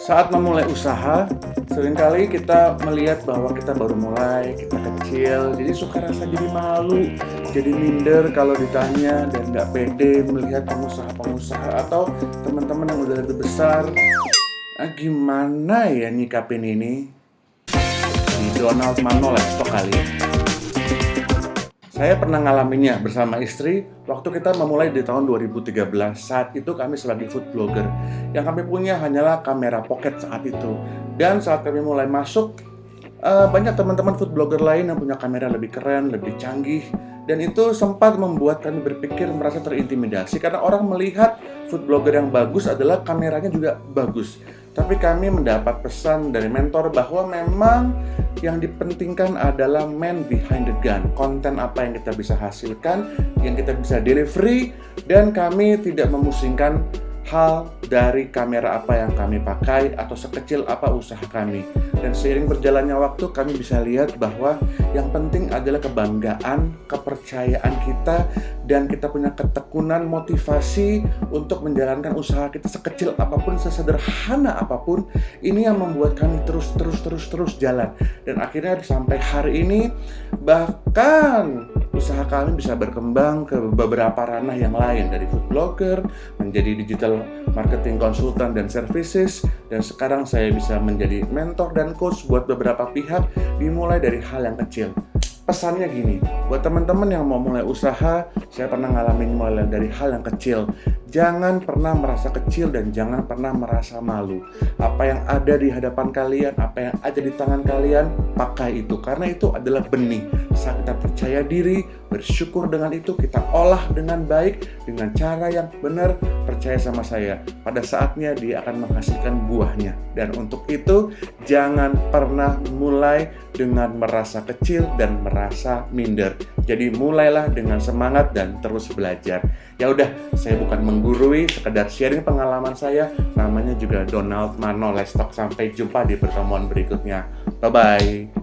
Saat memulai usaha, sering kali kita melihat bahwa kita baru mulai, kita kecil, jadi suka rasa jadi malu, jadi minder kalau ditanya dan nggak pede melihat pengusaha-pengusaha atau teman-teman yang udah lebih besar. Nah, gimana ya nyikapin ini? Di Donald Manolesto kali ya. Saya pernah ngalaminnya bersama istri waktu kita memulai di tahun 2013. Saat itu kami sebagai food blogger. Yang kami punya hanyalah kamera pocket saat itu. Dan saat kami mulai masuk, uh, banyak teman-teman food blogger lain yang punya kamera lebih keren, lebih canggih. Dan itu sempat membuat kami berpikir merasa terintimidasi karena orang melihat food blogger yang bagus adalah kameranya juga bagus. Tapi kami mendapat pesan dari mentor bahwa memang yang dipentingkan adalah man behind the gun konten apa yang kita bisa hasilkan yang kita bisa delivery dan kami tidak memusingkan hal dari kamera apa yang kami pakai atau sekecil apa usaha kami. Dan seiring berjalannya waktu kami bisa lihat bahwa yang penting adalah kebanggaan, kepercayaan kita dan kita punya ketekunan motivasi untuk menjalankan usaha kita sekecil apa pun, sesederhana apa pun. Ini yang membuat kami terus terus terus terus jalan. Dan akhirnya sampai hari ini bahkan usaha kami bisa berkembang ke beberapa ranah yang lain dari food blogger menjadi digital marketing konsultan dan services dan sekarang saya bisa menjadi mentor dan coach buat beberapa pihak dimulai dari hal yang kecil pesannya gini, buat teman-teman yang mau mulai usaha, saya pernah ngalamin mulai dari hal yang kecil. Jangan pernah merasa kecil dan jangan pernah merasa malu. Apa yang ada di hadapan kalian, apa yang ada di tangan kalian, pakai itu. Karena itu adalah benih. Saat kita percaya diri, bersyukur dengan itu, kita olah dengan baik, dengan cara yang benar, percaya sama saya. Pada saatnya dia akan menghasilkan buahnya. Dan untuk itu, jangan pernah mulai dengan merasa kecil dan merasa minder. Jadi mulailah dengan semangat dan terus belajar. Ya udah, saya bukan menggurui, sekedar sharing pengalaman saya. Namanya juga Donald Mano Lestok. Sampai jumpa di pertemuan berikutnya. Bye-bye.